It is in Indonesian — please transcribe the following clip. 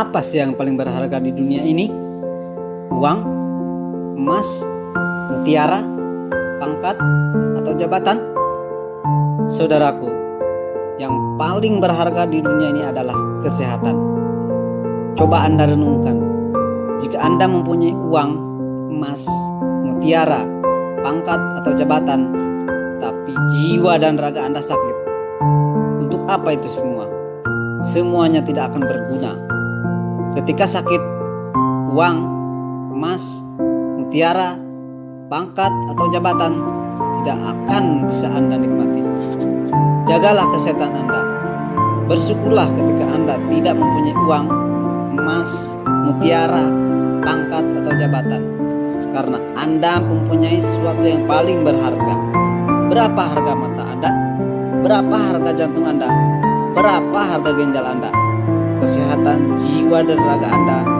Apa sih yang paling berharga di dunia ini? Uang, emas, mutiara, pangkat, atau jabatan? Saudaraku, yang paling berharga di dunia ini adalah kesehatan. Coba Anda renungkan, jika Anda mempunyai uang, emas, mutiara, pangkat, atau jabatan, tapi jiwa dan raga Anda sakit, untuk apa itu semua? Semuanya tidak akan berguna Ketika sakit, uang, emas, mutiara, pangkat, atau jabatan tidak akan bisa Anda nikmati. Jagalah kesehatan Anda. Bersyukurlah ketika Anda tidak mempunyai uang, emas, mutiara, pangkat, atau jabatan. Karena Anda mempunyai sesuatu yang paling berharga. Berapa harga mata Anda? Berapa harga jantung Anda? Berapa harga ginjal Anda? Kesehatan jiwa dan raga Anda